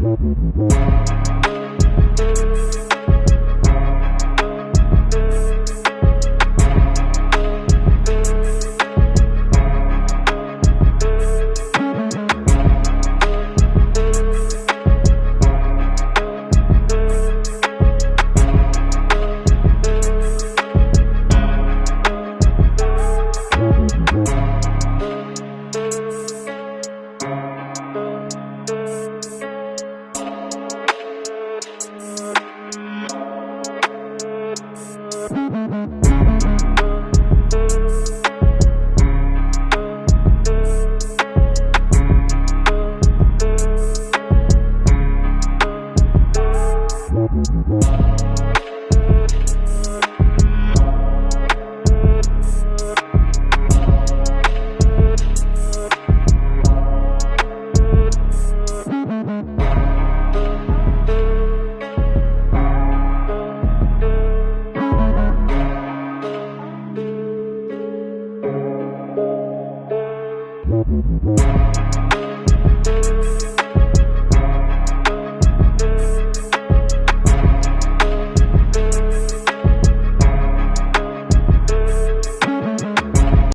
We'll be right back. Thank We'll be right back.